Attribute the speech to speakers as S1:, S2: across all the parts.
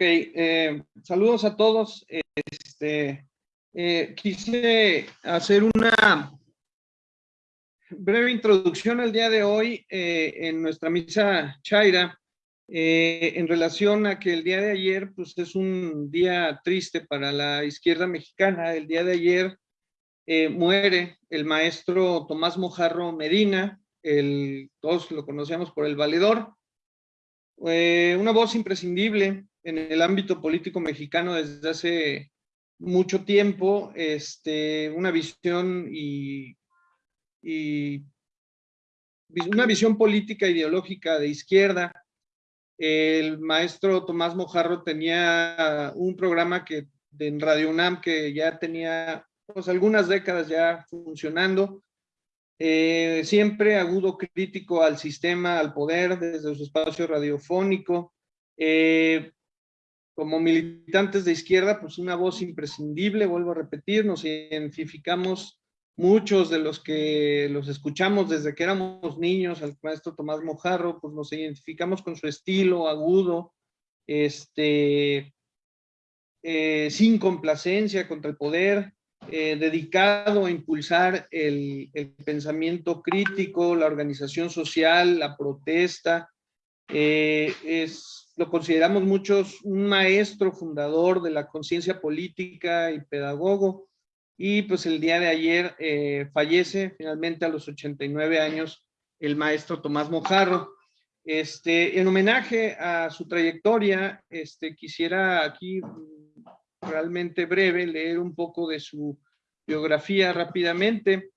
S1: Ok, eh, saludos a todos. Este, eh, quise hacer una breve introducción el día de hoy eh, en nuestra misa Chaira en relación a que el día de ayer pues es un día triste para la izquierda mexicana. El día de ayer muere el maestro Tomás Mojarro Medina, el, todos lo conocemos por el valedor, una voz imprescindible en el ámbito político mexicano desde hace mucho tiempo, este, una visión y, una visión política ideológica de izquierda. El maestro Tomás Mojarro tenía un programa que en Radio UNAM que ya tenía pues, algunas décadas ya funcionando, eh, siempre agudo crítico al sistema, al poder desde su espacio radiofónico, eh, como militantes de izquierda, pues una voz imprescindible, vuelvo a repetir, nos identificamos muchos de los que los escuchamos desde que éramos niños, al maestro Tomás Mojarro, pues nos identificamos con su estilo agudo, este, eh, sin complacencia contra el poder, eh, dedicado a impulsar el, pensamiento crítico, la organización social, la protesta, eh, es lo consideramos muchos un maestro fundador de la conciencia política y pedagogo, y pues el día de ayer eh, fallece finalmente a los 89 años el maestro Tomás Mojarro. Este, en homenaje a su trayectoria, este, quisiera aquí mm, realmente breve leer un poco de su biografía rápidamente.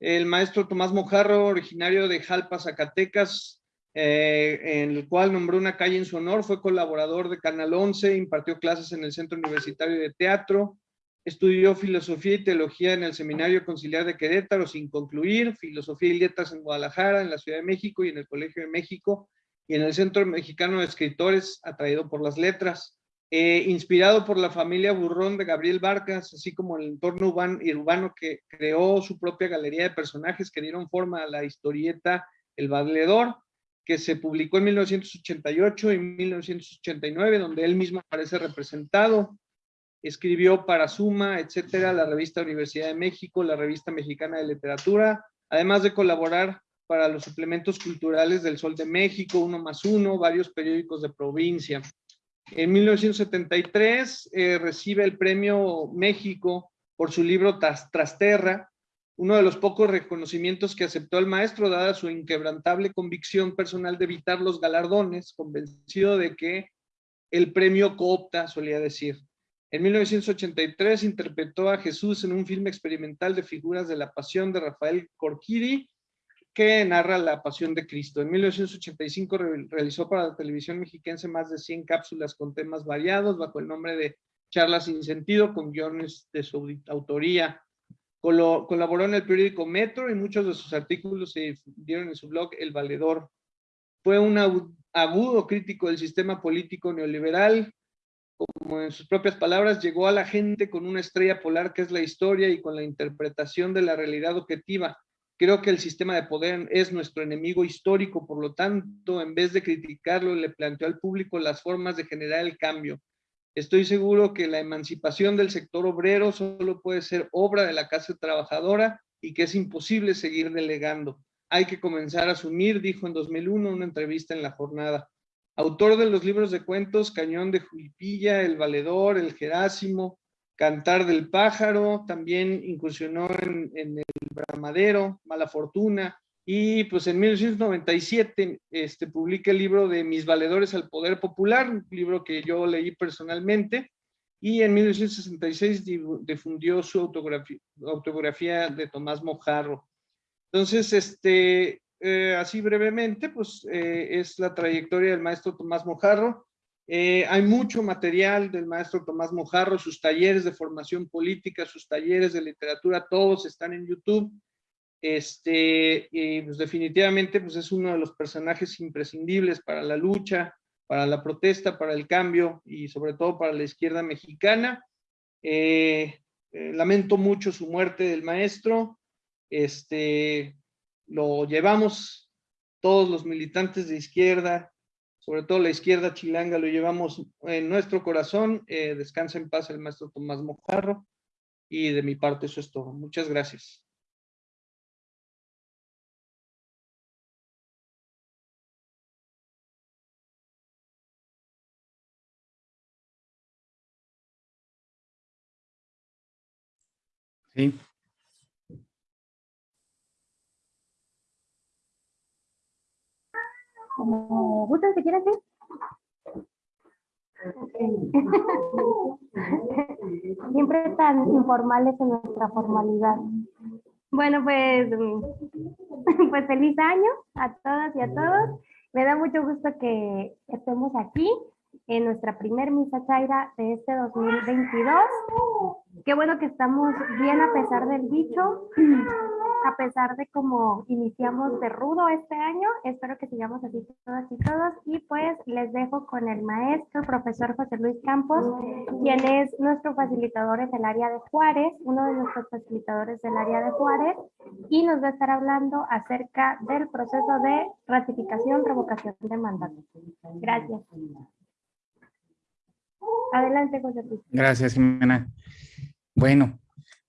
S1: El maestro Tomás Mojarro, originario de Jalpa, Zacatecas, eh, en el cual nombró una calle en su honor, fue colaborador de Canal 11, impartió clases en el Centro Universitario de Teatro, estudió filosofía y teología en el Seminario Conciliar de Querétaro sin concluir, filosofía y letras en Guadalajara, en la Ciudad de México y en el Colegio de México, y en el Centro Mexicano de Escritores, atraído por las letras. Eh, inspirado por la familia Burrón de Gabriel Barcas, así como el entorno urbano que creó su propia galería de personajes que dieron forma a la historieta El Valedor, que se publicó en 1988 y 1989, donde él mismo aparece representado. Escribió para Suma, etcétera, la revista Universidad de México, la revista Mexicana de Literatura, además de colaborar para los suplementos culturales del Sol de México, Uno más Uno, varios periódicos de provincia. En 1973 eh, recibe el premio México por su libro Trasterra, uno de los pocos reconocimientos que aceptó el maestro, dada su inquebrantable convicción personal de evitar los galardones, convencido de que el premio coopta, solía decir. En 1983 interpretó a Jesús en un filme experimental de figuras de la pasión de Rafael Corquiri, que narra la pasión de Cristo. En 1985 realizó para la televisión mexiquense más de 100 cápsulas con temas variados bajo el nombre de Charlas sin sentido con guiones de su autoría colaboró en el periódico Metro y muchos de sus artículos se difundieron en su blog El Valedor. Fue un agudo crítico del sistema político neoliberal. Como en sus propias palabras, llegó a la gente con una estrella polar que es la historia y con la interpretación de la realidad objetiva. Creo que el sistema de poder es nuestro enemigo histórico, por lo tanto, en vez de criticarlo, le planteó al público las formas de generar el cambio Estoy seguro que la emancipación del sector obrero solo puede ser obra de la clase trabajadora y que es imposible seguir delegando. Hay que comenzar a asumir, dijo en 2001 una entrevista en La Jornada. Autor de los libros de cuentos Cañón de Julipilla, El Valedor, El Jerásimo, Cantar del Pájaro, también incursionó en El Bramadero, Mala Fortuna, y pues en 1997 este, publica el libro de Mis Valedores al Poder Popular, un libro que yo leí personalmente, y en 1966 difundió su autografía, autografía de Tomás Mojarro. Entonces, este, eh, así brevemente, pues eh, es la trayectoria del maestro Tomás Mojarro. Eh, hay mucho material del maestro Tomás Mojarro, sus talleres de formación política, sus talleres de literatura, todos están en YouTube. Este, y pues definitivamente pues es uno de los personajes imprescindibles para la lucha, para la protesta, para el cambio y sobre todo para la izquierda mexicana. Eh, eh, lamento mucho su muerte del maestro. Este, lo llevamos todos los militantes de izquierda sobre todo la izquierda chilanga, lo llevamos en nuestro corazón. Eh, descansa en paz el maestro Tomás Mojarro. Y de mi parte eso es todo. Muchas gracias.
S2: Sí.
S3: Como gustan, si quieres, sí. Siempre tan informales en nuestra formalidad. Bueno, pues, pues feliz año a todas y a todos. Me da mucho gusto que estemos aquí en nuestra primer misa chaira de este 2022. Qué bueno que estamos bien a pesar del dicho, a pesar de cómo iniciamos de rudo este año. Espero que sigamos así todas y todos. Y pues les dejo con el maestro, profesor José Luis Campos, quien es nuestro facilitador en el área de Juárez, uno de nuestros facilitadores del área de Juárez, y nos va a estar hablando acerca del proceso de ratificación, revocación de mandato. Gracias. Adelante, José Luis.
S2: Gracias, Jimena. Bueno,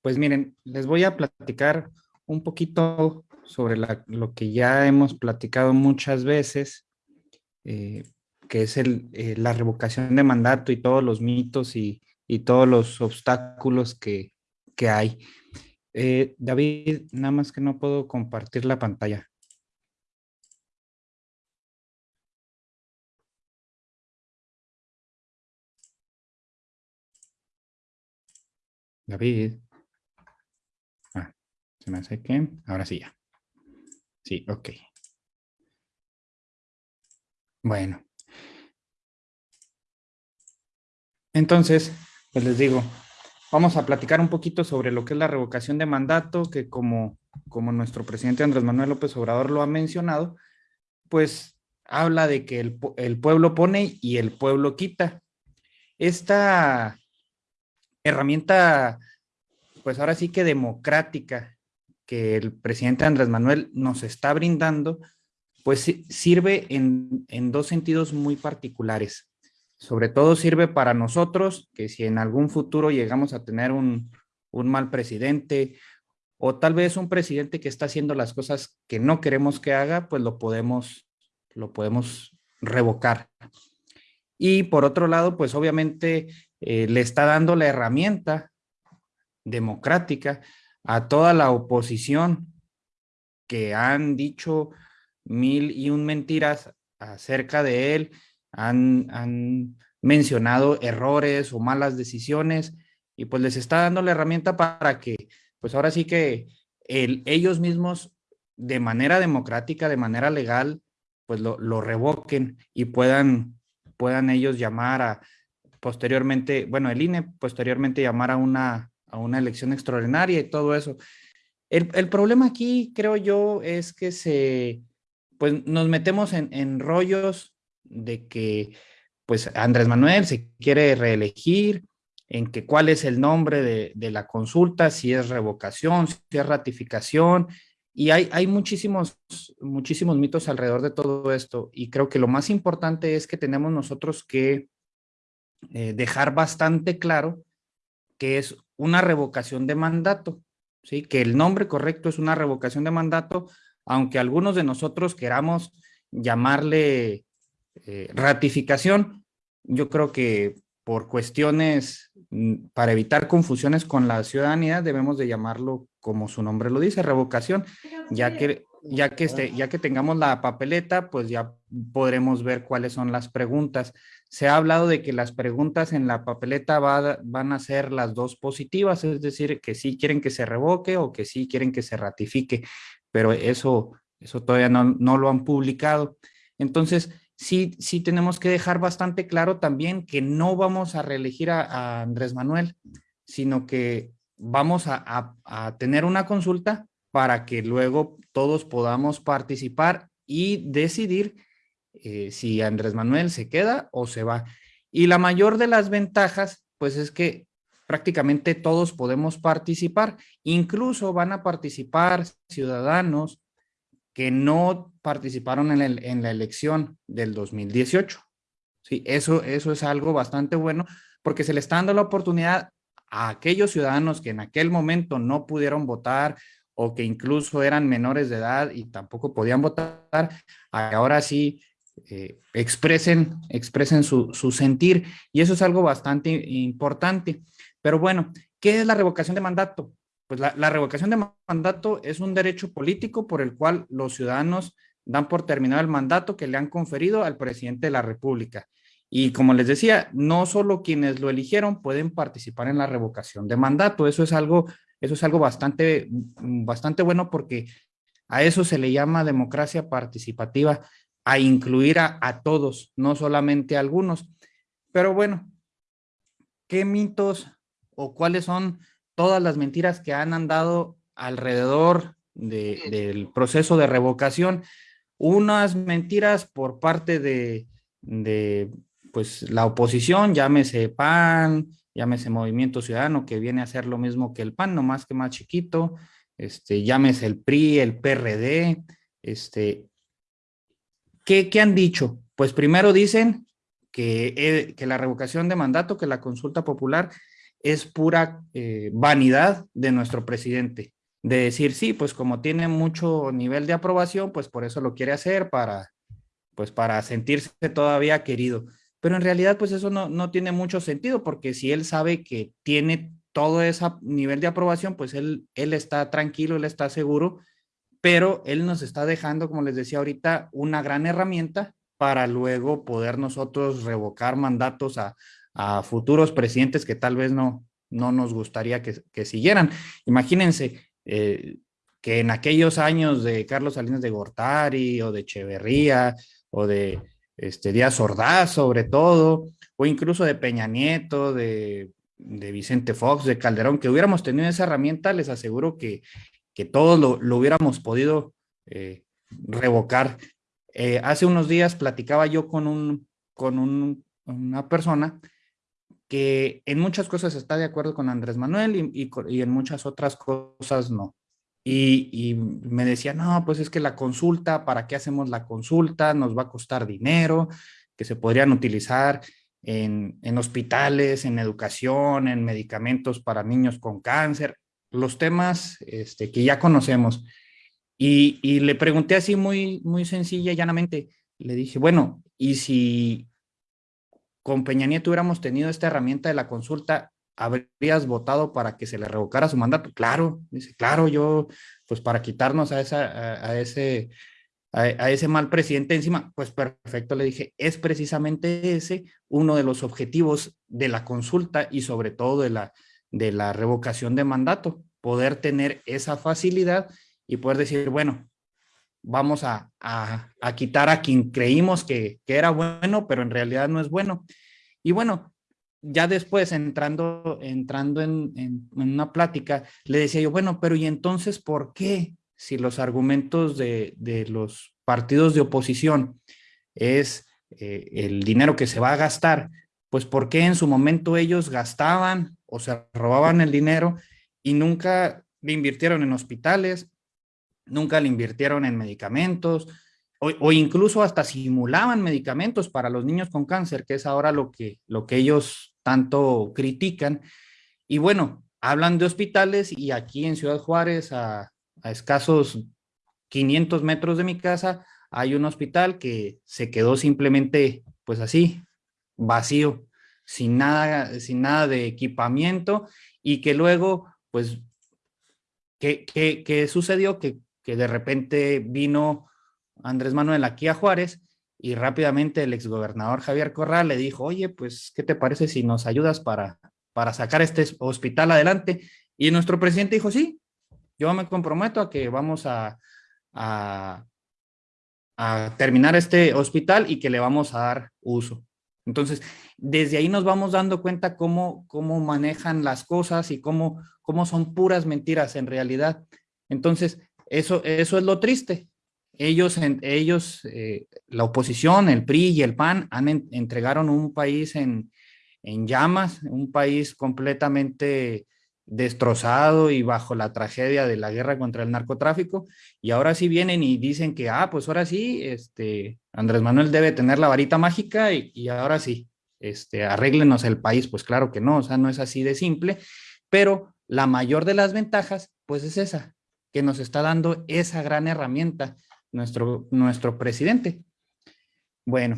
S2: pues miren, les voy a platicar un poquito sobre lo que ya hemos platicado muchas veces, eh, que es el, eh, la revocación de mandato y todos los mitos y, todos los obstáculos que, hay. Eh, David, nada más que no puedo compartir la pantalla. David. Ah, se me hace que... Ahora sí ya. Sí, ok. Bueno. Entonces, pues les digo, vamos a platicar un poquito sobre lo que es la revocación de mandato, que como, como nuestro presidente Andrés Manuel López Obrador lo ha mencionado, pues habla de que el, el pueblo pone y el pueblo quita. Esta herramienta, pues ahora sí que democrática, que el presidente Andrés Manuel nos está brindando, pues sirve en, dos sentidos muy particulares. Sobre todo sirve para nosotros, que si en algún futuro llegamos a tener un, un mal presidente o tal vez un presidente que está haciendo las cosas que no queremos que haga, pues lo podemos, lo podemos revocar. Y por otro lado, pues obviamente eh, le está dando la herramienta democrática a toda la oposición que han dicho mil y un mentiras acerca de él, han, mencionado errores o malas decisiones y pues les está dando la herramienta para que pues ahora sí que ellos mismos de manera democrática, de manera legal, pues lo, lo revoquen y puedan, puedan ellos llamar a, posteriormente, bueno, el INE posteriormente llamar a una, a una elección extraordinaria y todo eso. El, el, problema aquí, creo yo, es que se, pues nos metemos en, en rollos de que, pues Andrés Manuel se quiere reelegir, en que cuál es el nombre de, de la consulta, si es revocación, si es ratificación, y hay, hay muchísimos, muchísimos mitos alrededor de todo esto, y creo que lo más importante es que tenemos nosotros que eh, dejar bastante claro que es una revocación de mandato, ¿sí? que el nombre correcto es una revocación de mandato, aunque algunos de nosotros queramos llamarle eh, ratificación, yo creo que por cuestiones mm, para evitar confusiones con la ciudadanía debemos de llamarlo como su nombre lo dice, revocación, ya que ya que, este, ya que tengamos la papeleta, pues ya podremos ver cuáles son las preguntas. Se ha hablado de que las preguntas en la papeleta van a ser las dos positivas, es decir, que sí quieren que se revoque o que sí quieren que se ratifique, pero eso, eso todavía no, no lo han publicado. Entonces, sí, sí tenemos que dejar bastante claro también que no vamos a reelegir a, Andrés Manuel, sino que vamos a, a tener una consulta para que luego todos podamos participar y decidir eh, si Andrés Manuel se queda o se va. Y la mayor de las ventajas, pues es que prácticamente todos podemos participar, incluso van a participar ciudadanos que no participaron en, en la elección del 2018. Sí, eso, eso es algo bastante bueno porque se le está dando la oportunidad a aquellos ciudadanos que en aquel momento no pudieron votar o que incluso eran menores de edad y tampoco podían votar, ahora sí eh, expresen, expresen su, sentir y eso es algo bastante importante. Pero bueno, ¿qué es la revocación de mandato? Pues la, la revocación de mandato es un derecho político por el cual los ciudadanos dan por terminado el mandato que le han conferido al presidente de la República. Y como les decía, no solo quienes lo eligieron pueden participar en la revocación de mandato. Eso es algo, eso es algo bastante, bastante bueno porque a eso se le llama democracia participativa, a incluir a, a todos, no solamente a algunos. Pero bueno, ¿qué mitos o cuáles son todas las mentiras que han andado alrededor de, del proceso de revocación? Unas mentiras por parte de, de pues la oposición, llámese PAN, llámese Movimiento Ciudadano, que viene a ser lo mismo que el PAN, no más que más chiquito, este, llámese el PRI, el PRD, este, ¿qué, han dicho? Pues primero dicen que, eh, que, la revocación de mandato, que la consulta popular es pura eh, vanidad de nuestro presidente, de decir, sí, pues como tiene mucho nivel de aprobación, pues por eso lo quiere hacer, para, pues para sentirse todavía querido pero en realidad pues eso no, no tiene mucho sentido porque si él sabe que tiene todo ese nivel de aprobación, pues él, él está tranquilo, él está seguro, pero él nos está dejando, como les decía ahorita, una gran herramienta para luego poder nosotros revocar mandatos a, futuros presidentes que tal vez no, no nos gustaría que, que siguieran. Imagínense eh, que en aquellos años de Carlos Salinas de Gortari o de Echeverría o de este, Díaz Ordaz sobre todo, o incluso de Peña Nieto, de, de Vicente Fox, de Calderón, que hubiéramos tenido esa herramienta, les aseguro que, que todos lo, hubiéramos podido eh, revocar. Eh, hace unos días platicaba yo con, un, con un, una persona que en muchas cosas está de acuerdo con Andrés Manuel y, y, y en muchas otras cosas no. Y, me decía, no, pues es que la consulta, ¿para qué hacemos la consulta? Nos va a costar dinero, que se podrían utilizar en, en hospitales, en educación, en medicamentos para niños con cáncer, los temas este, que ya conocemos. Y, le pregunté así muy, muy sencilla llanamente, le dije, bueno, ¿y si con Peña Nieto hubiéramos tenido esta herramienta de la consulta, ¿habrías votado para que se le revocara su mandato? Claro, dice, claro, yo, pues para quitarnos a, esa, a, a ese, a, a, ese mal presidente encima, pues perfecto, le dije, es precisamente ese uno de los objetivos de la consulta y sobre todo de la, de la revocación de mandato, poder tener esa facilidad y poder decir, bueno, vamos a, a, a quitar a quien creímos que, que era bueno, pero en realidad no es bueno. Y bueno, ya después entrando, entrando en, en, una plática, le decía yo, bueno, pero ¿y entonces por qué? Si los argumentos de, de los partidos de oposición es eh, el dinero que se va a gastar, pues ¿por qué en su momento ellos gastaban o se robaban el dinero y nunca le invirtieron en hospitales, nunca le invirtieron en medicamentos, o, incluso hasta simulaban medicamentos para los niños con cáncer, que es ahora lo que, lo que ellos tanto critican. Y bueno, hablan de hospitales y aquí en Ciudad Juárez, a, a escasos 500 metros de mi casa, hay un hospital que se quedó simplemente, pues así, vacío, sin nada, sin nada de equipamiento y que luego, pues, ¿qué, qué, qué sucedió? Que, que de repente vino Andrés Manuel aquí a Juárez y rápidamente el exgobernador Javier Corral le dijo, oye, pues, ¿qué te parece si nos ayudas para, para sacar este hospital adelante? Y nuestro presidente dijo, sí, yo me comprometo a que vamos a, a, a terminar este hospital y que le vamos a dar uso. Entonces, desde ahí nos vamos dando cuenta cómo, cómo manejan las cosas y cómo, cómo son puras mentiras en realidad. Entonces, eso, eso es lo triste, ellos, ellos eh, la oposición, el PRI y el PAN, han en, entregaron un país en, en, llamas, un país completamente destrozado y bajo la tragedia de la guerra contra el narcotráfico, y ahora sí vienen y dicen que, ah, pues ahora sí, este, Andrés Manuel debe tener la varita mágica y, y ahora sí, este, arréglenos el país, pues claro que no, o sea, no es así de simple, pero la mayor de las ventajas, pues es esa, que nos está dando esa gran herramienta nuestro, nuestro presidente. Bueno,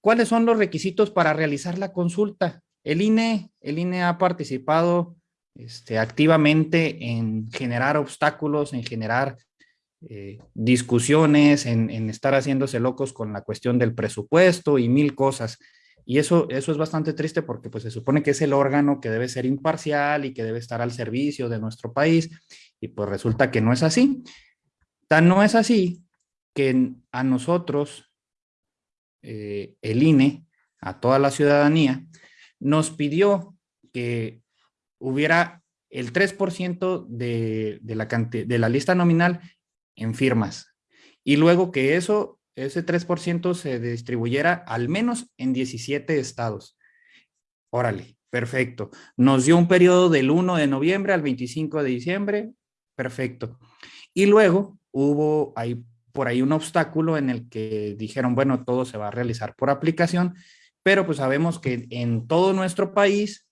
S2: ¿cuáles son los requisitos para realizar la consulta? El INE, el INE ha participado este, activamente en generar obstáculos, en generar eh, discusiones, en, estar haciéndose locos con la cuestión del presupuesto y mil cosas. Y eso, eso es bastante triste porque pues, se supone que es el órgano que debe ser imparcial y que debe estar al servicio de nuestro país y pues resulta que no es así. Tan no es así que a nosotros, eh, el INE, a toda la ciudadanía, nos pidió que hubiera el 3% de, de, la de la lista nominal en firmas. Y luego que eso, ese 3% se distribuyera al menos en 17 estados. Órale, perfecto. Nos dio un periodo del 1 de noviembre al 25 de diciembre. Perfecto. Y luego hubo ahí por ahí un obstáculo en el que dijeron, bueno, todo se va a realizar por aplicación, pero pues sabemos que en todo nuestro país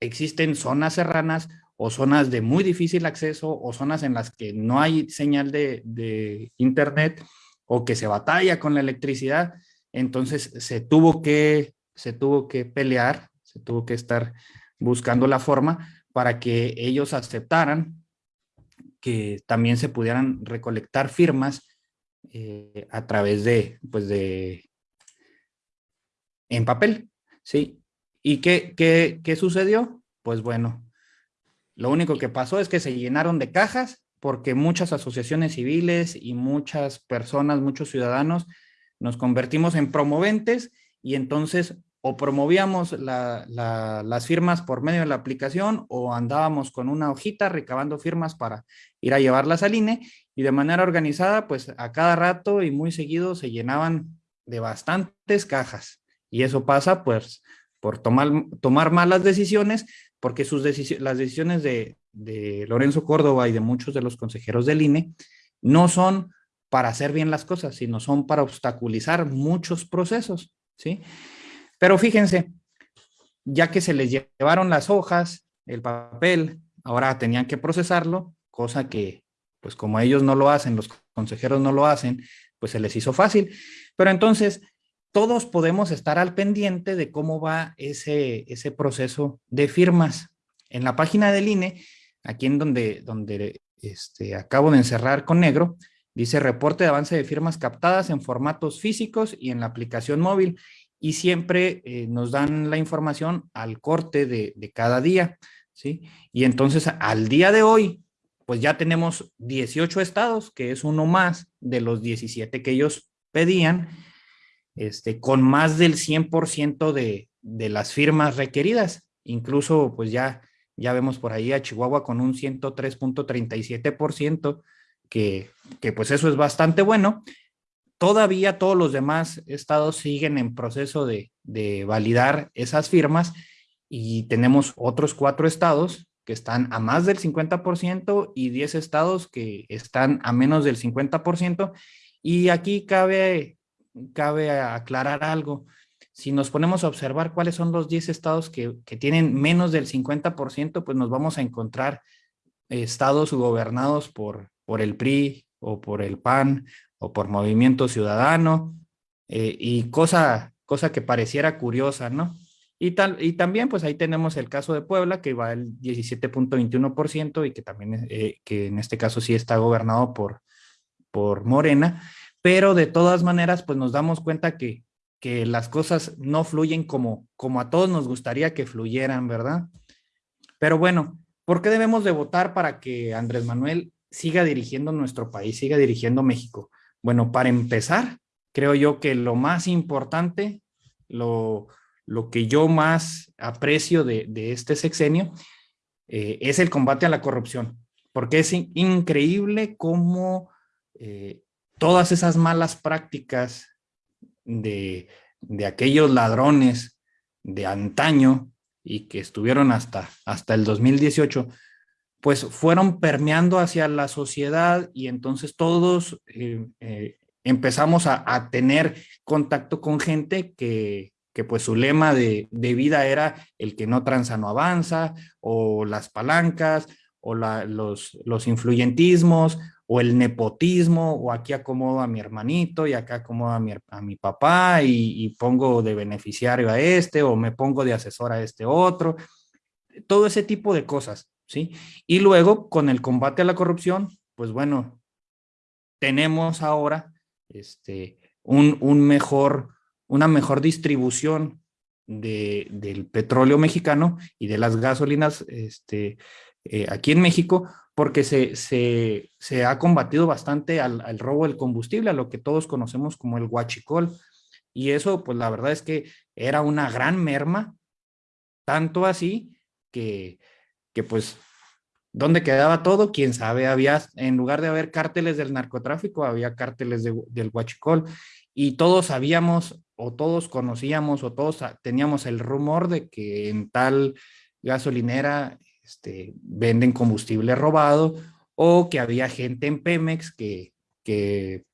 S2: existen zonas serranas o zonas de muy difícil acceso o zonas en las que no hay señal de, internet o que se batalla con la electricidad. Entonces se tuvo que, se tuvo que pelear, se tuvo que estar buscando la forma para que ellos aceptaran que también se pudieran recolectar firmas eh, a través de, pues de, en papel, ¿sí? ¿Y qué, qué, qué sucedió? Pues bueno, lo único que pasó es que se llenaron de cajas porque muchas asociaciones civiles y muchas personas, muchos ciudadanos, nos convertimos en promoventes y entonces o promovíamos la, la, las firmas por medio de la aplicación o andábamos con una hojita recabando firmas para ir a llevarlas al INE y de manera organizada, pues a cada rato y muy seguido se llenaban de bastantes cajas. Y eso pasa pues por tomar, tomar malas decisiones, porque sus decisiones, las decisiones de, de Lorenzo Córdoba y de muchos de los consejeros del INE no son para hacer bien las cosas, sino son para obstaculizar muchos procesos, ¿sí? Pero fíjense, ya que se les llevaron las hojas, el papel, ahora tenían que procesarlo, cosa que, pues como ellos no lo hacen, los consejeros no lo hacen, pues se les hizo fácil. Pero entonces, todos podemos estar al pendiente de cómo va ese, ese proceso de firmas. En la página del INE, aquí en donde, donde este, acabo de encerrar con negro, dice reporte de avance de firmas captadas en formatos físicos y en la aplicación móvil y siempre eh, nos dan la información al corte de, de, cada día, ¿sí? Y entonces al día de hoy, pues ya tenemos 18 estados, que es uno más de los 17 que ellos pedían, este, con más del 100% de, de las firmas requeridas. Incluso, pues ya, ya vemos por ahí a Chihuahua con un 103.37%, que, que pues eso es bastante bueno, Todavía todos los demás estados siguen en proceso de, de validar esas firmas y tenemos otros cuatro estados que están a más del 50% y 10 estados que están a menos del 50%. Y aquí cabe, cabe aclarar algo. Si nos ponemos a observar cuáles son los 10 estados que, que tienen menos del 50%, pues nos vamos a encontrar estados gobernados por, por el PRI o por el PAN o por Movimiento Ciudadano, eh, y cosa, cosa que pareciera curiosa, ¿no? Y, tal, y también, pues ahí tenemos el caso de Puebla, que va al 17.21% y que también, eh, que en este caso sí está gobernado por, por Morena, pero de todas maneras, pues nos damos cuenta que, que las cosas no fluyen como, como a todos nos gustaría que fluyeran, ¿verdad? Pero bueno, ¿por qué debemos de votar para que Andrés Manuel siga dirigiendo nuestro país, siga dirigiendo México? Bueno, para empezar, creo yo que lo más importante, lo, lo que yo más aprecio de, de este sexenio eh, es el combate a la corrupción, porque es in increíble cómo eh, todas esas malas prácticas de, de aquellos ladrones de antaño y que estuvieron hasta, hasta el 2018, pues fueron permeando hacia la sociedad y entonces todos eh, eh, empezamos a, tener contacto con gente que, que pues su lema de, de, vida era el que no tranza no avanza, o las palancas, o la, los, los influyentismos, o el nepotismo, o aquí acomodo a mi hermanito y acá acomodo a mi, a mi papá y, pongo de beneficiario a este, o me pongo de asesor a este otro, todo ese tipo de cosas, ¿sí? Y luego, con el combate a la corrupción, pues bueno, tenemos ahora este, un, un mejor, una mejor distribución de, del petróleo mexicano y de las gasolinas este, eh, aquí en México, porque se, se, se ha combatido bastante al, robo del combustible, a lo que todos conocemos como el huachicol. Y eso, pues la verdad es que era una gran merma, tanto así que, que pues, ¿dónde quedaba todo? Quién sabe, había, en lugar de haber cárteles del narcotráfico, había cárteles de, del huachicol. Y todos sabíamos, o todos conocíamos, o todos teníamos el rumor de que en tal gasolinera este, venden combustible robado o que había gente en Pemex que, que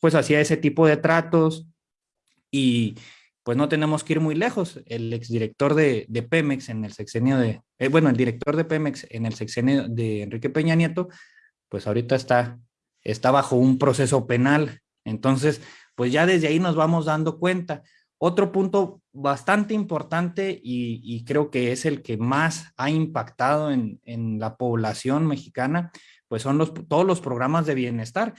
S2: pues hacía ese tipo de tratos y pues no tenemos que ir muy lejos. El exdirector de, de Pemex en el sexenio de, eh, bueno, el director de Pemex en el sexenio de Enrique Peña Nieto, pues ahorita está, está bajo un proceso penal. Entonces, pues ya desde ahí nos vamos dando cuenta. Otro punto bastante importante y, y, creo que es el que más ha impactado en, en la población mexicana, pues son los, todos los programas de bienestar.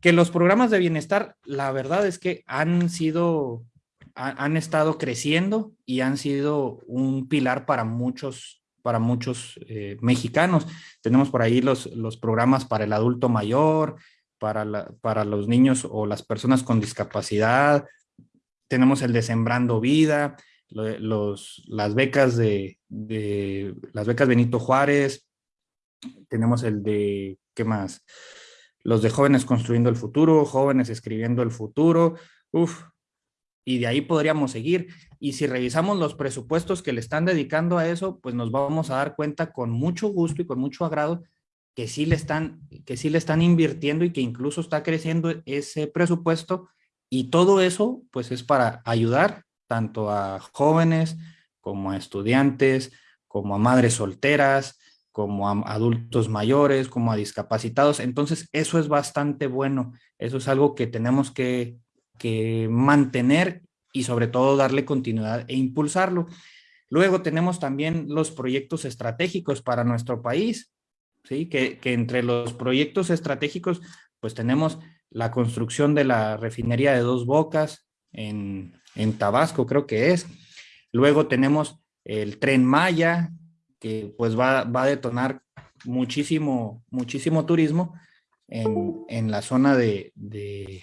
S2: Que los programas de bienestar, la verdad es que han sido, ha, han estado creciendo y han sido un pilar para muchos, para muchos eh, mexicanos. Tenemos por ahí los, los programas para el adulto mayor, para, la, para los niños o las personas con discapacidad, tenemos el de Sembrando Vida, los, las becas de, de, las becas Benito Juárez, tenemos el de, ¿qué más? Los de Jóvenes Construyendo el Futuro, Jóvenes Escribiendo el Futuro, uff, y de ahí podríamos seguir. Y si revisamos los presupuestos que le están dedicando a eso, pues nos vamos a dar cuenta con mucho gusto y con mucho agrado que sí le están, que sí le están invirtiendo y que incluso está creciendo ese presupuesto y todo eso, pues es para ayudar tanto a jóvenes como a estudiantes, como a madres solteras, como a adultos mayores, como a discapacitados. Entonces, eso es bastante bueno. Eso es algo que tenemos que, que mantener y sobre todo darle continuidad e impulsarlo. Luego tenemos también los proyectos estratégicos para nuestro país, ¿sí? Que, que entre los proyectos estratégicos, pues tenemos la construcción de la refinería de Dos Bocas en, en Tabasco, creo que es. Luego tenemos el Tren Maya, que pues va, va a detonar muchísimo, muchísimo turismo en, en la zona de, de,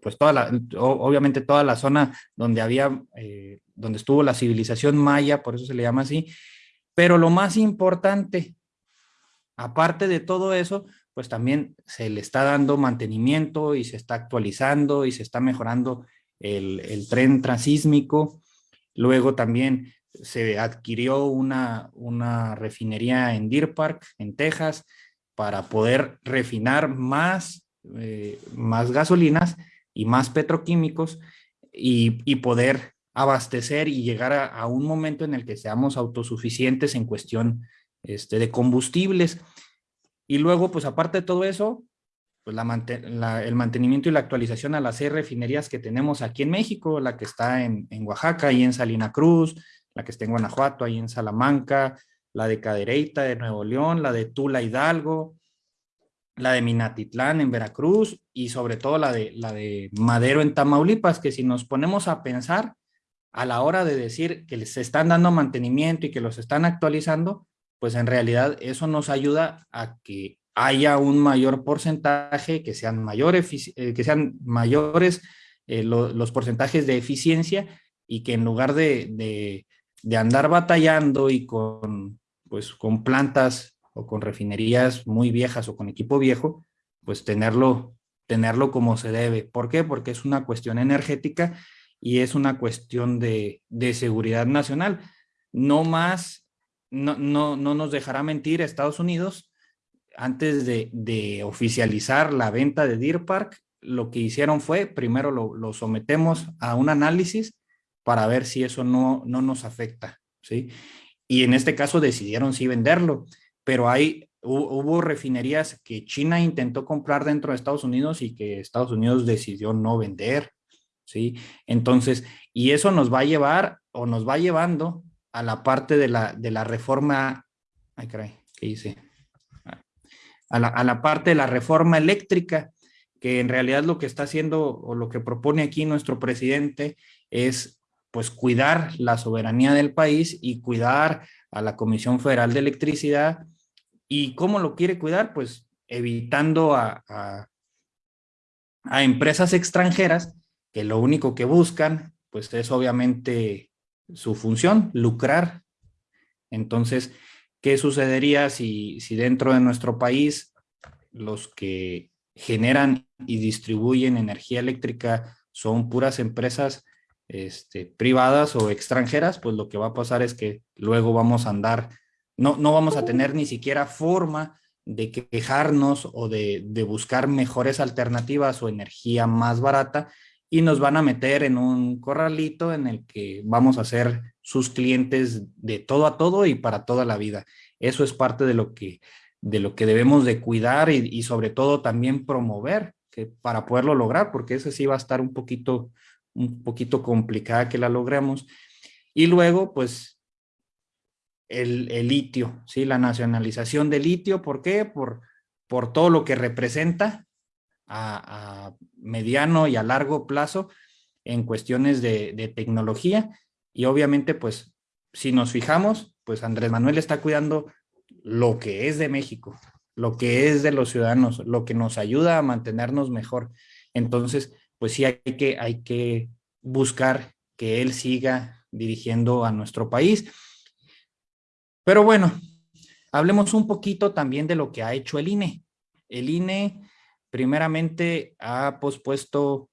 S2: pues toda la, obviamente toda la zona donde había, eh, donde estuvo la civilización maya, por eso se le llama así. Pero lo más importante, aparte de todo eso, pues también se le está dando mantenimiento y se está actualizando y se está mejorando el, el tren transísmico. Luego también se adquirió una, una refinería en Deer Park, en Texas, para poder refinar más, eh, más gasolinas y más petroquímicos y, y poder abastecer y llegar a, a, un momento en el que seamos autosuficientes en cuestión este, de combustibles. Y luego, pues aparte de todo eso, pues la, el mantenimiento y la actualización a las seis refinerías que tenemos aquí en México, la que está en, en Oaxaca y en Salina Cruz, la que está en Guanajuato, ahí en Salamanca, la de Cadereyta de Nuevo León, la de Tula Hidalgo, la de Minatitlán en Veracruz y sobre todo la de, la de Madero en Tamaulipas, que si nos ponemos a pensar a la hora de decir que les están dando mantenimiento y que los están actualizando, pues en realidad eso nos ayuda a que haya un mayor porcentaje, que sean, mayor eh, que sean mayores eh, lo, los porcentajes de eficiencia y que en lugar de, de, de, andar batallando y con, pues, con plantas o con refinerías muy viejas o con equipo viejo, pues tenerlo, tenerlo como se debe. ¿Por qué? Porque es una cuestión energética y es una cuestión de, seguridad nacional. No más, no, no, no, nos dejará mentir Estados Unidos, antes de, oficializar la venta de Deer Park, lo que hicieron fue, primero lo, lo sometemos a un análisis para ver si eso no, no nos afecta, ¿sí? Y en este caso decidieron sí venderlo, pero hay, hubo refinerías que China intentó comprar dentro de Estados Unidos y que Estados Unidos decidió no vender, ¿sí? Entonces, y eso nos va a llevar o nos va llevando a la parte de la, de la reforma, ay caray, ¿qué hice? A la, a la parte de la reforma eléctrica, que en realidad lo que está haciendo o lo que propone aquí nuestro presidente es pues cuidar la soberanía del país y cuidar a la Comisión Federal de Electricidad. ¿Y cómo lo quiere cuidar? Pues evitando a, a, empresas extranjeras que lo único que buscan pues es obviamente su función, lucrar. Entonces, ¿qué sucedería si, si dentro de nuestro país los que generan y distribuyen energía eléctrica son puras empresas este, privadas o extranjeras, pues lo que va a pasar es que luego vamos a andar, no, no vamos a tener ni siquiera forma de quejarnos o de, de buscar mejores alternativas o energía más barata y nos van a meter en un corralito en el que vamos a ser sus clientes de todo a todo y para toda la vida. Eso es parte de lo que, de lo que debemos de cuidar y, sobre todo también promover que para poderlo lograr, porque ese sí va a estar un poquito, un poquito complicada que la logremos. Y luego, pues, el, litio, ¿sí? La nacionalización del litio, ¿por qué? Por, por todo lo que representa a, mediano y a largo plazo en cuestiones de, de tecnología. Y obviamente, pues, si nos fijamos, pues Andrés Manuel está cuidando lo que es de México, lo que es de los ciudadanos, lo que nos ayuda a mantenernos mejor. Entonces, pues sí hay que, hay que buscar que él siga dirigiendo a nuestro país. Pero bueno, hablemos un poquito también de lo que ha hecho el INE. El INE primeramente ha pospuesto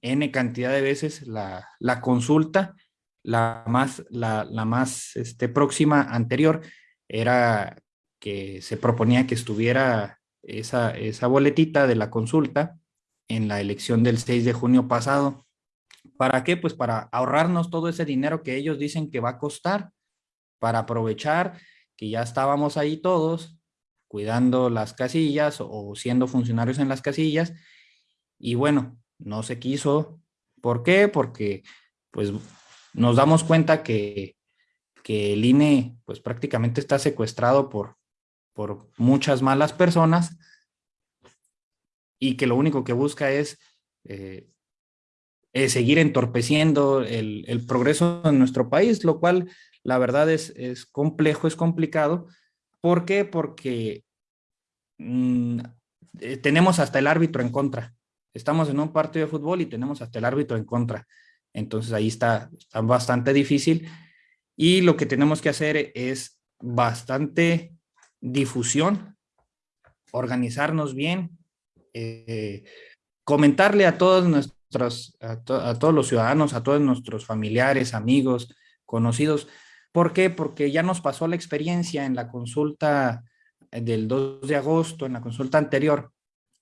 S2: N cantidad de veces la, consulta, la más, la, más este, próxima anterior era que se proponía que estuviera esa, esa boletita de la consulta en la elección del 6 de junio pasado. ¿Para qué? Pues para ahorrarnos todo ese dinero que ellos dicen que va a costar, para aprovechar que ya estábamos ahí todos cuidando las casillas o siendo funcionarios en las casillas y bueno, no se quiso. ¿Por qué? Porque pues nos damos cuenta que, que el INE pues prácticamente está secuestrado por, por muchas malas personas y que lo único que busca es, eh, seguir entorpeciendo el, progreso en nuestro país, lo cual la verdad es, es complejo, es complicado. ¿Por qué? Porque mm, eh, tenemos hasta el árbitro en contra. Estamos en un partido de fútbol y tenemos hasta el árbitro en contra. Entonces ahí está, está bastante difícil. Y lo que tenemos que hacer es bastante difusión, organizarnos bien, eh, comentarle a todos nuestros, a, todos los ciudadanos, a todos nuestros familiares, amigos, conocidos. ¿Por qué? Porque ya nos pasó la experiencia en la consulta del 2 de agosto, en la consulta anterior,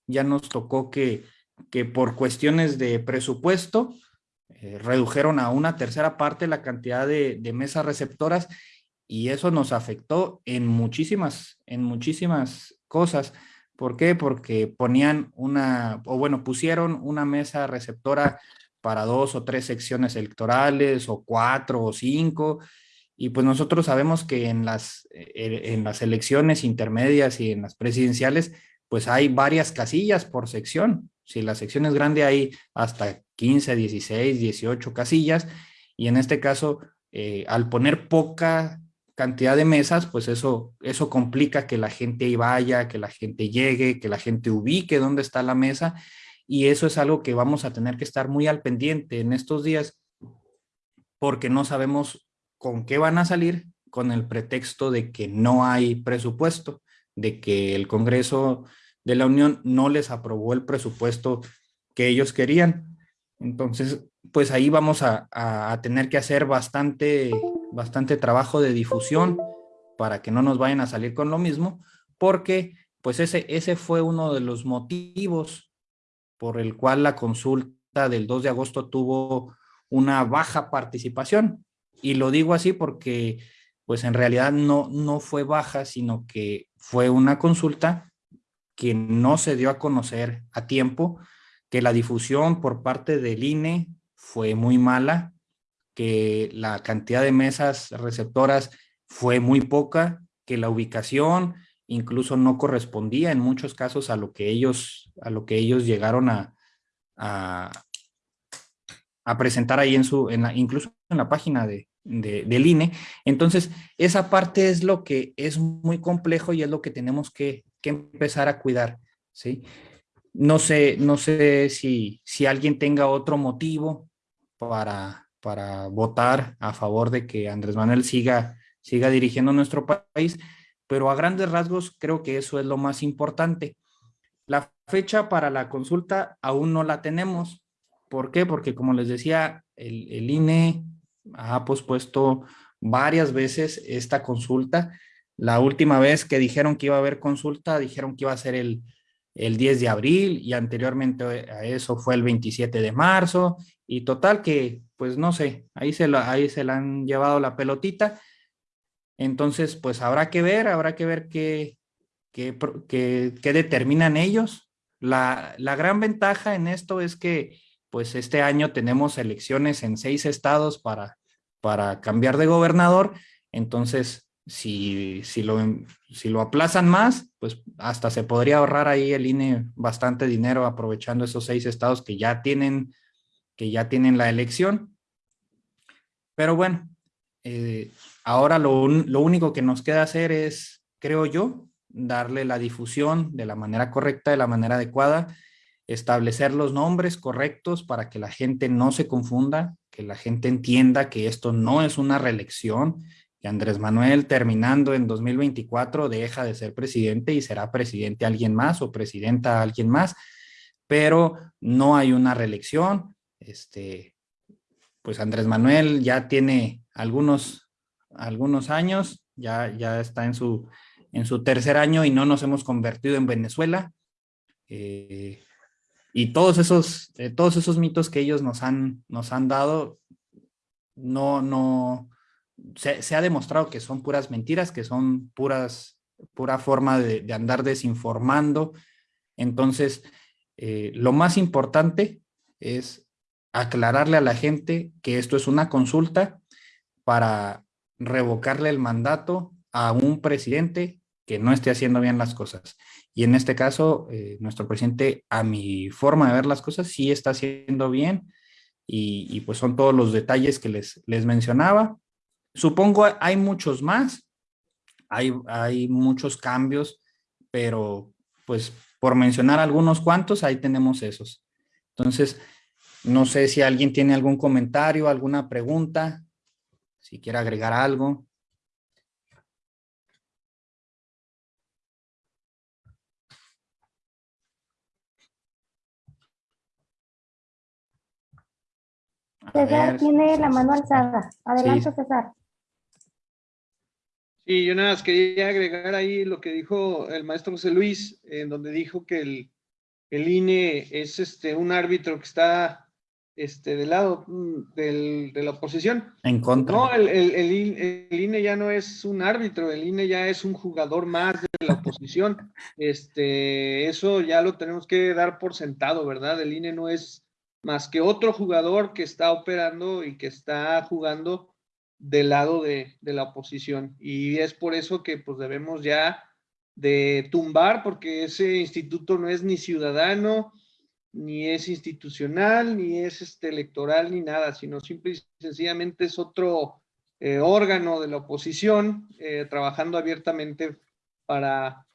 S2: ya nos tocó que, que por cuestiones de presupuesto eh, redujeron a una tercera parte la cantidad de, de mesas receptoras y eso nos afectó en muchísimas, en muchísimas cosas. ¿Por qué? Porque ponían una, o bueno, pusieron una mesa receptora para dos o tres secciones electorales, o cuatro o cinco, y pues nosotros sabemos que en las, eh, en las elecciones intermedias y en las presidenciales, pues hay varias casillas por sección. Si la sección es grande, hay hasta 15, 16, 18 casillas, y en este caso, eh, al poner poca cantidad de mesas, pues eso, eso complica que la gente vaya, que la gente llegue, que la gente ubique dónde está la mesa y eso es algo que vamos a tener que estar muy al pendiente en estos días porque no sabemos con qué van a salir con el pretexto de que no hay presupuesto, de que el Congreso de la Unión no les aprobó el presupuesto que ellos querían. Entonces, pues ahí vamos a, tener que hacer bastante, bastante trabajo de difusión para que no nos vayan a salir con lo mismo, porque pues ese, ese fue uno de los motivos por el cual la consulta del 2 de agosto tuvo una baja participación. Y lo digo así porque pues en realidad no, no fue baja, sino que fue una consulta que no se dio a conocer a tiempo, que la difusión por parte del INE fue muy mala, que la cantidad de mesas receptoras fue muy poca, que la ubicación incluso no correspondía en muchos casos a lo que ellos, a lo que ellos llegaron a, a, presentar ahí en su, en la, incluso en la página de, del INE. Entonces, esa parte es lo que es muy complejo y es lo que tenemos que, que empezar a cuidar, ¿sí? No sé, no sé si, si alguien tenga otro motivo para, para votar a favor de que Andrés Manuel siga, siga dirigiendo nuestro país, pero a grandes rasgos creo que eso es lo más importante. La fecha para la consulta aún no la tenemos. ¿Por qué? Porque como les decía, el, el INE ha pospuesto varias veces esta consulta. La última vez que dijeron que iba a haber consulta, dijeron que iba a ser el, el 10 de abril y anteriormente a eso fue el 27 de marzo y total que, pues no sé, ahí se, la, ahí se la han llevado la pelotita. Entonces, pues habrá que ver, habrá que ver qué, qué, qué, determinan ellos. La, la, gran ventaja en esto es que, pues este año tenemos elecciones en seis estados para, para cambiar de gobernador. Entonces, si, si, lo, si lo aplazan más, pues hasta se podría ahorrar ahí el INE bastante dinero aprovechando esos seis estados que ya tienen, que ya tienen la elección. Pero bueno, eh, ahora lo, lo único que nos queda hacer es, creo yo, darle la difusión de la manera correcta, de la manera adecuada, establecer los nombres correctos para que la gente no se confunda, que la gente entienda que esto no es una reelección, que Andrés Manuel terminando en 2024 deja de ser presidente y será presidente alguien más o presidenta alguien más, pero no hay una reelección. Este, pues Andrés Manuel ya tiene algunos, algunos años, ya, ya está en su, en su tercer año y no nos hemos convertido en Venezuela. Eh, y todos esos, eh, todos esos mitos que ellos nos han, nos han dado, no, no, se, ha demostrado que son puras mentiras, que son puras, pura forma de, andar desinformando. Entonces, eh, lo más importante es aclararle a la gente que esto es una consulta para revocarle el mandato a un presidente que no esté haciendo bien las cosas. Y en este caso, eh, nuestro presidente, a mi forma de ver las cosas, sí está haciendo bien. Y, y, pues son todos los detalles que les, les mencionaba. Supongo hay muchos más, hay, hay muchos cambios, pero pues por mencionar algunos cuantos, ahí tenemos esos. Entonces, no sé si alguien tiene algún comentario, alguna pregunta, si quiere agregar algo.
S3: César tiene la mano alzada. Adelante, César.
S1: Sí, yo nada más quería agregar ahí lo que dijo el maestro José Luis, en donde dijo que el, el INE es este, un árbitro que está este, del lado mm, del, de la oposición.
S2: En contra.
S1: No, el, el, el, INE ya no es un árbitro, el INE ya es un jugador más de la oposición. Este, eso ya lo tenemos que dar por sentado, ¿verdad? El INE no es más que otro jugador que está operando y que está jugando del lado de, la oposición. Y es por eso que pues debemos ya de tumbar, porque ese instituto no es ni ciudadano, ni es institucional, ni es este electoral, ni nada, sino simple y sencillamente es otro eh, órgano de la oposición eh, trabajando abiertamente para,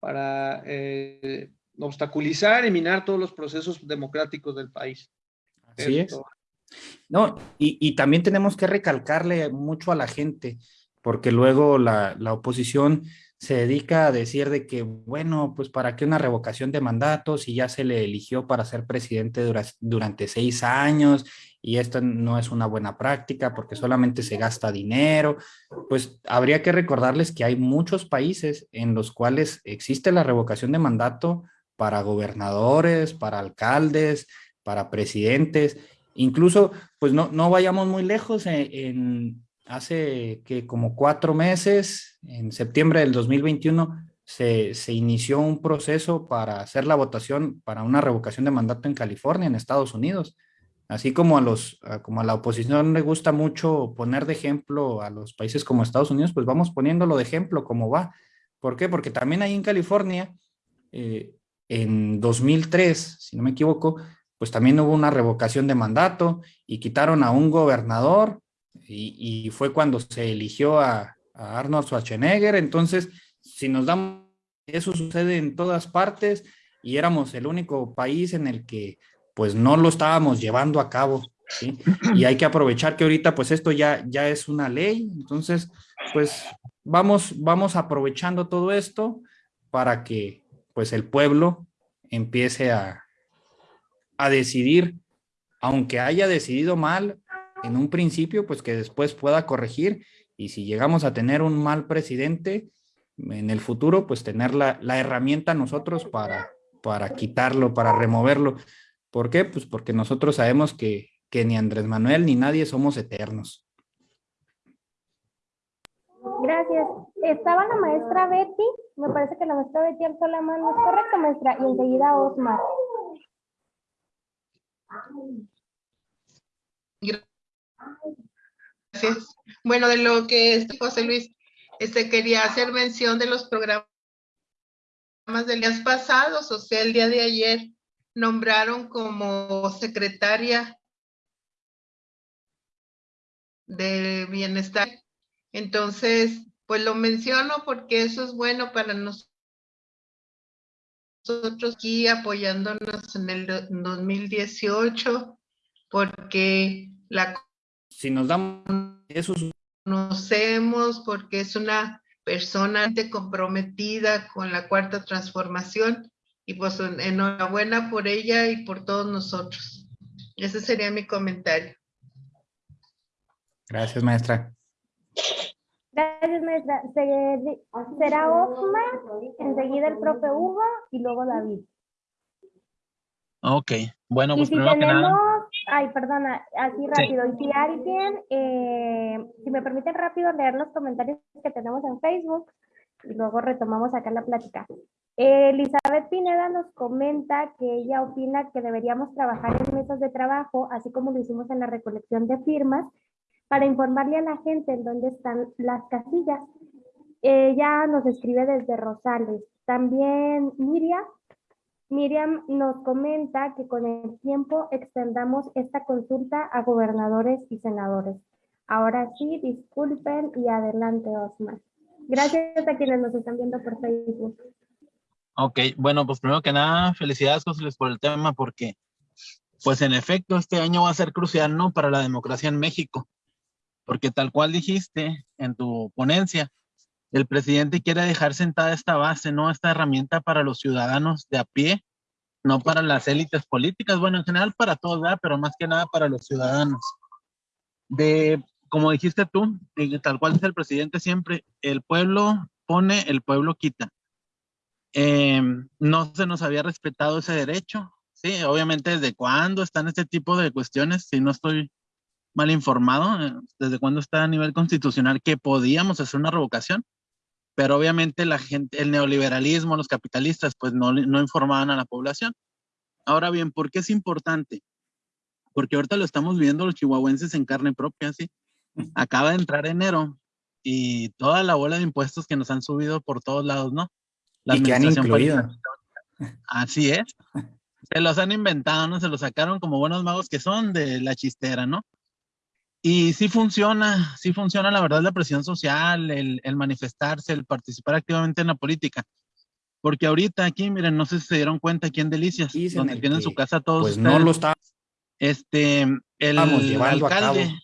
S1: para eh, obstaculizar y minar todos los procesos democráticos del país.
S2: Así es. No, y, también tenemos que recalcarle mucho a la gente, porque luego la, oposición se dedica a decir de que, bueno, pues para qué una revocación de mandato si ya se le eligió para ser presidente durante seis años y esto no es una buena práctica porque solamente se gasta dinero, pues habría que recordarles que hay muchos países en los cuales existe la revocación de mandato para gobernadores, para alcaldes, para presidentes, incluso pues no, no vayamos muy lejos en hace que como cuatro meses, en septiembre del 2021, se, se, inició un proceso para hacer la votación para una revocación de mandato en California, en Estados Unidos. Así como a, los, como a la oposición le gusta mucho poner de ejemplo a los países como Estados Unidos, pues vamos poniéndolo de ejemplo cómo va. ¿Por qué? Porque también ahí en California, eh, en 2003, si no me equivoco, pues también hubo una revocación de mandato y quitaron a un gobernador y, fue cuando se eligió a, Arnold Schwarzenegger. Entonces, si nos damos, eso sucede en todas partes y éramos el único país en el que pues no lo estábamos llevando a cabo. Y hay que aprovechar que ahorita pues esto ya, ya es una ley. Entonces, pues vamos, vamos aprovechando todo esto para que pues el pueblo empiece a, a decidir, aunque haya decidido mal, en un principio, pues que después pueda corregir y si llegamos a tener un mal presidente en el futuro, pues tener la, herramienta nosotros para, para quitarlo, para removerlo. ¿Por qué? Pues porque nosotros sabemos que, que ni Andrés Manuel ni nadie somos eternos.
S3: Gracias. Estaba la maestra Betty, me parece que la maestra Betty alzó la mano, es correcto maestra, y enseguida Osmar.
S4: Gracias. Bueno, de lo que este José Luis este, quería hacer mención de los programas de días pasados, o sea, el día de ayer nombraron como secretaria de bienestar. Entonces, pues lo menciono porque eso es bueno para nosotros aquí apoyándonos en el 2018, porque la
S2: si nos damos
S4: eso conocemos porque es una persona comprometida con la cuarta transformación y pues enhorabuena por ella y por todos nosotros. Ese sería mi comentario.
S2: Gracias, maestra.
S3: Gracias, maestra. Será Osmar, enseguida el profe Hugo y luego David.
S5: Ok, bueno, pues primero que nada.
S3: Ay, perdona, así rápido. Y si alguien, eh, si me permiten rápido leer los comentarios que tenemos en Facebook y luego retomamos acá la plática. Elizabeth Pineda nos comenta que ella opina que deberíamos trabajar en mesas de trabajo, así como lo hicimos en la recolección de firmas, para informarle a la gente en dónde están las casillas. Ella nos escribe desde Rosales. También Miriam Miriam nos comenta que con el tiempo extendamos esta consulta a gobernadores y senadores. Ahora sí, disculpen y adelante, Osmar. Gracias a quienes nos están viendo por Facebook.
S5: Ok, bueno, pues primero que nada, felicidades, José por el tema, porque, pues en efecto, este año va a ser crucial, ¿no? Para la democracia en México, porque tal cual dijiste en tu ponencia, el presidente quiere dejar sentada esta base, ¿no? Esta herramienta para los ciudadanos de a pie, no para las élites políticas, bueno, en general para todos, ¿verdad? Pero más que nada para los ciudadanos. De, como dijiste tú, tal cual es el presidente siempre, el pueblo pone, el pueblo quita. Em, no se nos había respetado ese derecho, sí, obviamente desde cuándo están este tipo de cuestiones, si no estoy mal informado, eh, desde cuándo está a nivel constitucional que podíamos hacer una revocación pero obviamente la gente, el neoliberalismo, los capitalistas, pues no, no informaban a la población. Ahora bien, ¿por qué es importante? Porque ahorita lo estamos viendo los chihuahuenses en carne propia, ¿sí? Acaba de entrar enero y toda la bola de impuestos que nos han subido por todos lados, ¿no?
S2: La y que han incluido.
S5: Así es. Se los han inventado, ¿no? Se los sacaron como buenos magos que son de la chistera, ¿no? Y sí funciona, sí funciona la verdad la presión social, el, el, manifestarse, el participar activamente en la política. Porque ahorita aquí, miren, no sé si se dieron cuenta aquí en Delicias, donde tienen su casa todos
S2: Pues no lo está.
S5: Este, el alcalde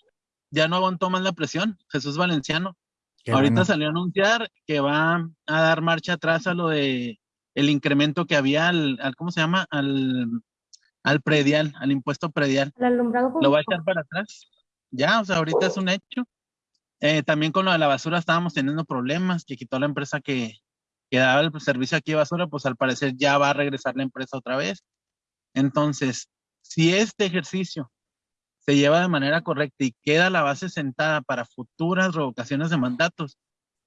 S5: ya no aguantó más la presión, Jesús Valenciano. Ahorita salió a anunciar que va a dar marcha atrás a lo de el incremento que había al, ¿cómo se llama? Al, al predial, al impuesto predial. Lo va a echar para atrás. Ya, o sea, ahorita es un hecho. Eh, también con lo de la basura estábamos teniendo problemas, que quitó la empresa que, que daba el servicio aquí de basura, pues al parecer ya va a regresar la empresa otra vez. Entonces, si este ejercicio se lleva de manera correcta y queda la base sentada para futuras revocaciones de mandatos,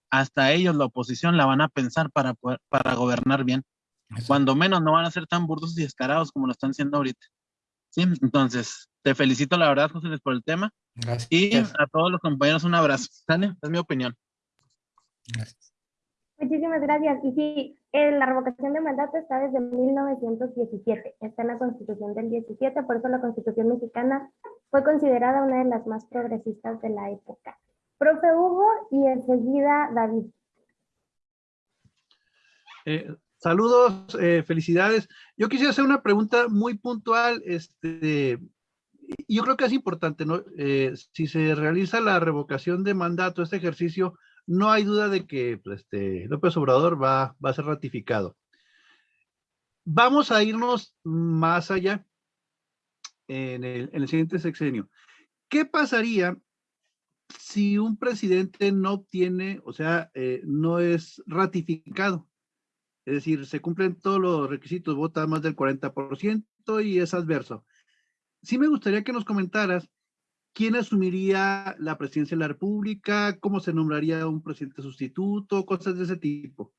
S5: hasta ellos, la oposición, la van a pensar para, para gobernar bien. Cuando menos no van a ser tan burdos y descarados como lo están haciendo ahorita. Sí, entonces, te felicito la verdad, José Luis, por el tema. Gracias. Y a todos los compañeros un abrazo. ¿Sale? Es mi opinión.
S3: Gracias. Muchísimas gracias. Y sí, la revocación de mandato está desde 1917, está en la Constitución del 17, por eso la Constitución mexicana fue considerada una de las más progresistas de la época. Profe Hugo y enseguida David.
S6: Eh, saludos, eh, felicidades. Yo quisiera hacer una pregunta muy puntual. Este, yo creo que es importante, ¿no? Eh, si se realiza la revocación de mandato, este ejercicio, no hay duda de que pues, este, López Obrador va, va a ser ratificado. Vamos a irnos más allá en el, en el siguiente sexenio. ¿Qué pasaría si un presidente no obtiene, o sea, eh, no es ratificado? Es decir, se cumplen todos los requisitos, vota más del 40% y es adverso. Sí me gustaría que nos comentaras ¿quién asumiría la presidencia de la República? ¿Cómo se nombraría un presidente sustituto? Cosas de ese tipo.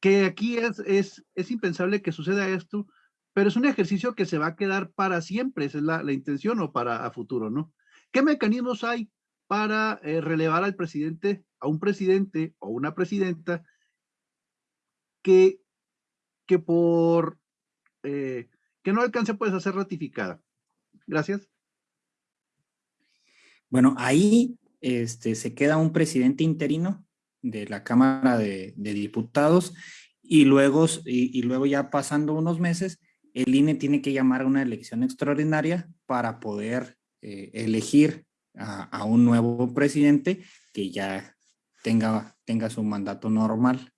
S6: Que aquí es, es, es impensable que suceda esto, pero es un ejercicio que se va a quedar para siempre, esa es la, la intención o para a futuro, ¿no? ¿Qué mecanismos hay para eh, relevar al presidente, a un presidente o una presidenta que, que por eh, que no alcance puede ser ratificada? Gracias.
S2: Bueno, ahí este, se queda un presidente interino de la Cámara de, Diputados y luego, y, luego ya pasando unos meses, el INE tiene que llamar a una elección extraordinaria para poder eh, elegir a, un nuevo presidente que ya tenga, tenga su mandato normal.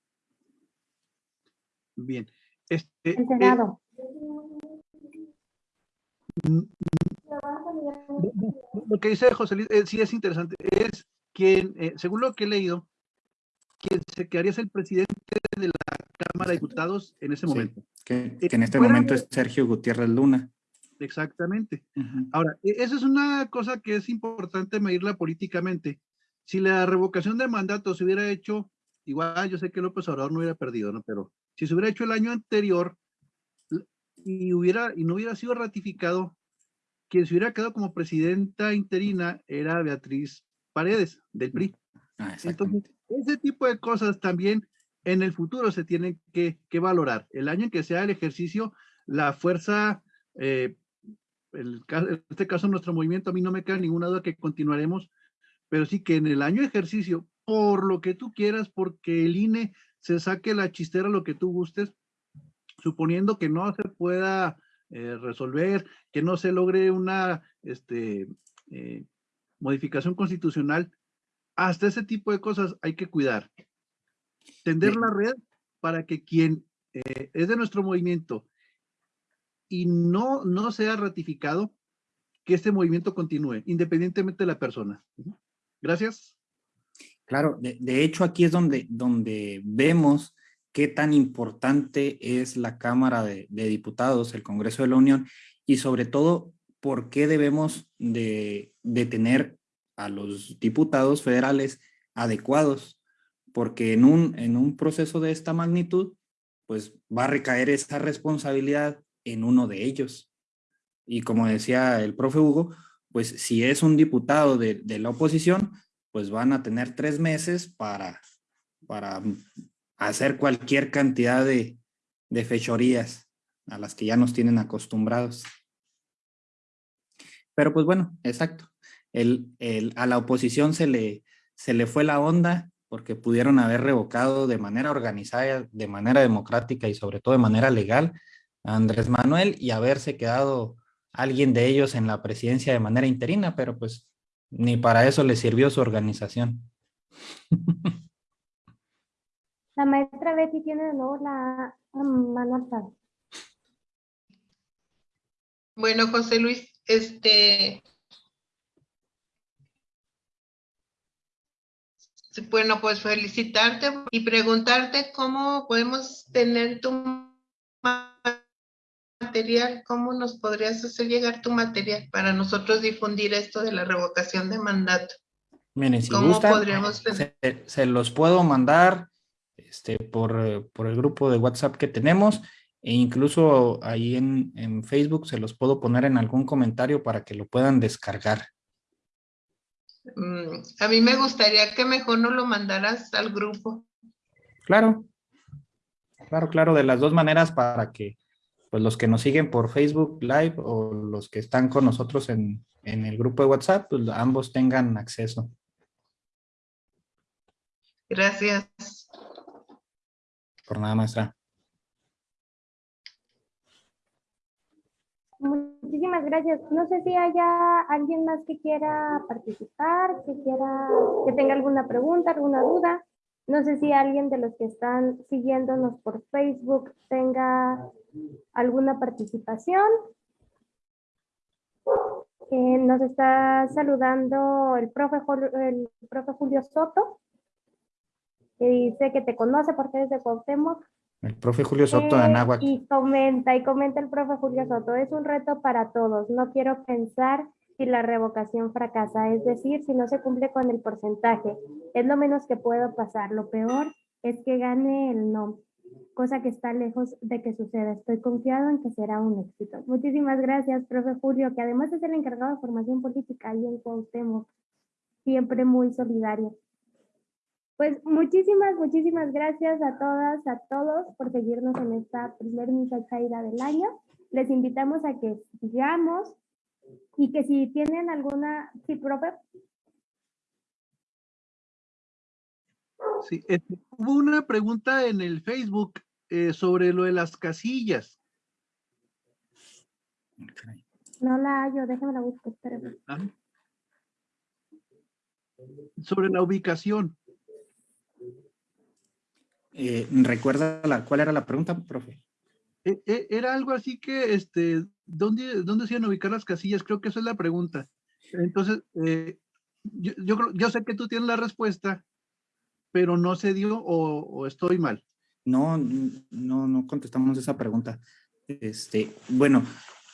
S6: Bien.
S3: Este.
S6: Eh, lo que dice José Luis, eh, sí es interesante, es que eh, según lo que he leído, quien se quedaría es el presidente de la Cámara de Diputados en ese momento.
S2: que, en este momento es Sergio Gutiérrez Luna.
S6: Exactamente. Ahora, e, esa es una cosa que es importante medirla políticamente. Si la revocación de mandato se hubiera hecho, igual yo sé que López Obrador no hubiera perdido, ¿no? Pero si se hubiera hecho el año anterior y, hubiera, y no hubiera sido ratificado, quien se hubiera quedado como presidenta interina era Beatriz Paredes, del PRI. Ah, Entonces, ese tipo de cosas también en el futuro se tienen que, valorar. El año en que sea el ejercicio, la fuerza, eh, en este caso nuestro movimiento, a mí no me queda ninguna duda que continuaremos, pero sí que en el año de ejercicio, por lo que tú quieras, porque el INE se saque la chistera lo que tú gustes, suponiendo que no se pueda eh, resolver, que no se logre una este, eh, modificación constitucional, hasta ese tipo de cosas hay que cuidar. Tender la red para que quien eh, es de nuestro movimiento y no, no sea ratificado, que este movimiento continúe, independientemente de la persona. Gracias.
S2: Claro, de, de hecho aquí es donde, donde vemos qué tan importante es la Cámara de, Diputados, el Congreso de la Unión, y sobre todo, por qué debemos de, tener a los diputados federales adecuados, porque en un, en un proceso de esta magnitud, pues va a recaer esa responsabilidad en uno de ellos. Y como decía el profe Hugo, pues si es un diputado de, de la oposición, pues van a tener tres meses para, para hacer cualquier cantidad de, fechorías a las que ya nos tienen acostumbrados. Pero pues bueno, exacto. El, a la oposición se le, se le fue la onda porque pudieron haber revocado de manera organizada, de manera democrática y sobre todo de manera legal a Andrés Manuel y haberse quedado alguien de ellos en la presidencia de manera interina, pero pues ni para eso le sirvió su organización.
S3: La maestra Betty tiene de nuevo la mano alzada.
S4: Bueno, José Luis, este... Bueno, pues felicitarte y preguntarte cómo podemos tener tu material, cómo nos podrías hacer llegar tu material para nosotros difundir esto de la revocación de mandato.
S2: Miren, si
S4: ¿Cómo
S2: gustan,
S4: podríamos
S2: se, se los puedo mandar este, por, por el grupo de WhatsApp que tenemos e incluso ahí en, en, Facebook se los puedo poner en algún comentario para que lo puedan descargar.
S4: Mm, a mí me gustaría que mejor no lo mandaras al grupo.
S2: Claro, claro, claro, de las dos maneras para que pues los que nos siguen por Facebook Live o los que están con nosotros en, en el grupo de WhatsApp, pues ambos tengan acceso.
S4: Gracias.
S2: Por nada, maestra.
S3: Muchísimas gracias. No sé si haya alguien más que quiera participar, que quiera, que tenga alguna pregunta, alguna duda. No sé si alguien de los que están siguiéndonos por Facebook tenga alguna participación. Eh, nos está saludando el profe, el profe Julio Soto, que dice que te conoce porque es de Cuauhtémoc.
S2: El profe Julio Soto de
S3: Eh,
S2: Anáhuac.
S3: Y comenta, y comenta el profe Julio Soto, es un reto para todos. No quiero pensar si la revocación fracasa, es decir, si no se cumple con el porcentaje. Es lo menos que puedo pasar. Lo peor es que gane el no, cosa que está lejos de que suceda. Estoy confiado en que será un éxito. Muchísimas gracias, profe Julio, que además es el encargado de formación política ahí en Cuauhtémoc. Siempre muy solidario. Pues muchísimas, muchísimas gracias a todas, a todos por seguirnos en esta primer misa caída del año. Les invitamos a que sigamos y que si tienen alguna, sí, profe,
S6: Sí, este, hubo una pregunta en el Facebook eh, sobre lo de las casillas.
S3: no la hallo, déjame la busco, espérame.
S6: Ajá. Sobre la ubicación.
S2: Eh, ¿Recuerda la, cuál era la pregunta, profe?
S6: E- e- Era algo así que, este, ¿dónde, ¿dónde se iban a ubicar las casillas? Creo que esa es la pregunta. Entonces, eh, yo, yo, sé que tú tienes la respuesta, pero no se dio o, o estoy mal.
S2: No, no, no contestamos esa pregunta. Este, bueno,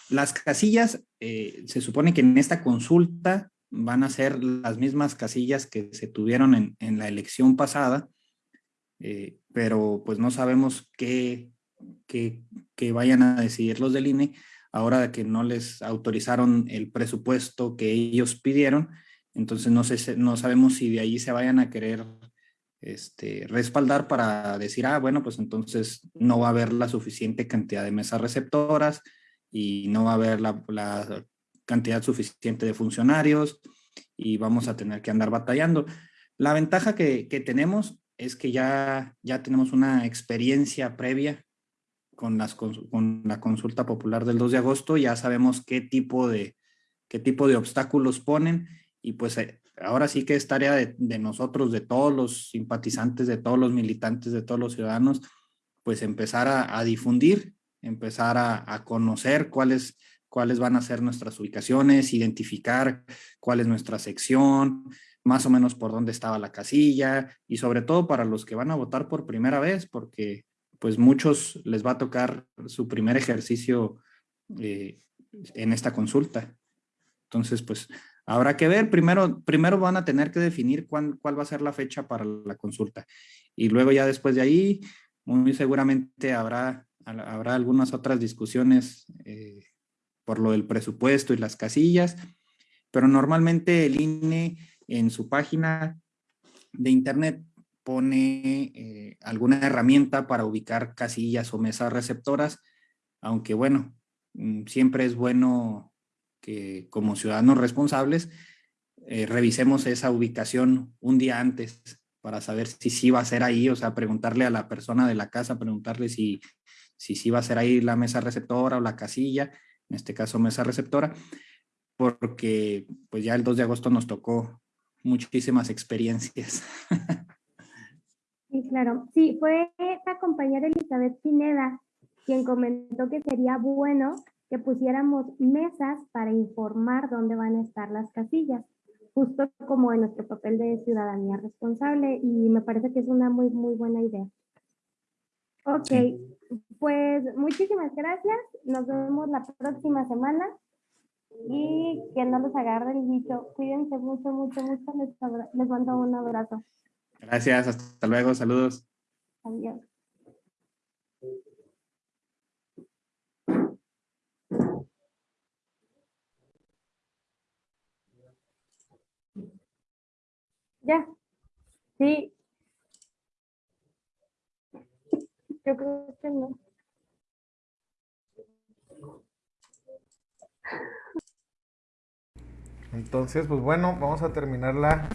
S2: las casillas, eh, se supone que en esta consulta van a ser las mismas casillas que se tuvieron en, en la elección pasada, eh, pero pues no sabemos qué, qué, qué vayan a decidir los del INE ahora que no les autorizaron el presupuesto que ellos pidieron. Entonces no, sé, no sabemos si de ahí se vayan a querer este, respaldar para decir, ah, bueno, pues entonces no va a haber la suficiente cantidad de mesas receptoras y no va a haber la, la cantidad suficiente de funcionarios y vamos a tener que andar batallando. La ventaja que, que tenemos es que ya, ya tenemos una experiencia previa con, las, con la consulta popular del 2 de agosto, ya sabemos qué tipo de, qué tipo de obstáculos ponen y pues eh, ahora sí que es tarea de, de nosotros, de todos los simpatizantes, de todos los militantes, de todos los ciudadanos, pues empezar a, a difundir, empezar a, a conocer cuáles, cuáles van a ser nuestras ubicaciones, identificar cuál es nuestra sección, más o menos por dónde estaba la casilla y sobre todo para los que van a votar por primera vez, porque pues muchos les va a tocar su primer ejercicio eh, en esta consulta. Entonces, pues habrá que ver, primero, primero van a tener que definir cuán- cuál va a ser la fecha para la consulta. Y luego ya después de ahí, muy seguramente habrá, habrá algunas otras discusiones eh, por lo del presupuesto y las casillas, pero normalmente el INE en su página de internet pone eh, alguna herramienta para ubicar casillas o mesas receptoras, aunque bueno, mm, siempre es bueno que como ciudadanos responsables eh, revisemos esa ubicación un día antes para saber si sí va a ser ahí, o sea, preguntarle a la persona de la casa, preguntarle si si sí va a ser ahí la mesa receptora o la casilla, en este caso mesa receptora, porque pues ya el 2 de agosto nos tocó muchísimas experiencias.
S3: Sí, claro. Sí, fue la compañera Elizabeth Pineda quien comentó que sería bueno que pusiéramos mesas para informar dónde van a estar las casillas, justo como en nuestro papel de ciudadanía responsable y me parece que es una muy, muy buena idea. Ok, pues muchísimas gracias. Nos vemos la próxima semana y que no los agarre el bicho. Cuídense mucho, mucho, mucho. Les, les mando un abrazo.
S2: Gracias, hasta luego, saludos.
S3: Adiós. Ya. Sí. Yo creo que no.
S7: Entonces, pues bueno, vamos a terminar la,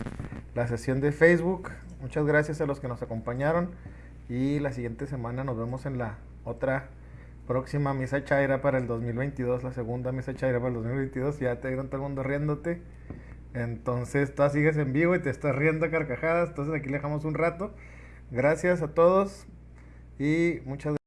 S7: la sesión de Facebook. Muchas gracias a los que nos acompañaron y la siguiente semana nos vemos en la otra próxima misa chaira para el 2022, la segunda misa chaira para el 2022. Ya te vieron todo el mundo riéndote. Entonces, tú sigues en vivo y te estás riendo a carcajadas. Entonces, aquí le dejamos un rato. Gracias a todos y muchas gracias.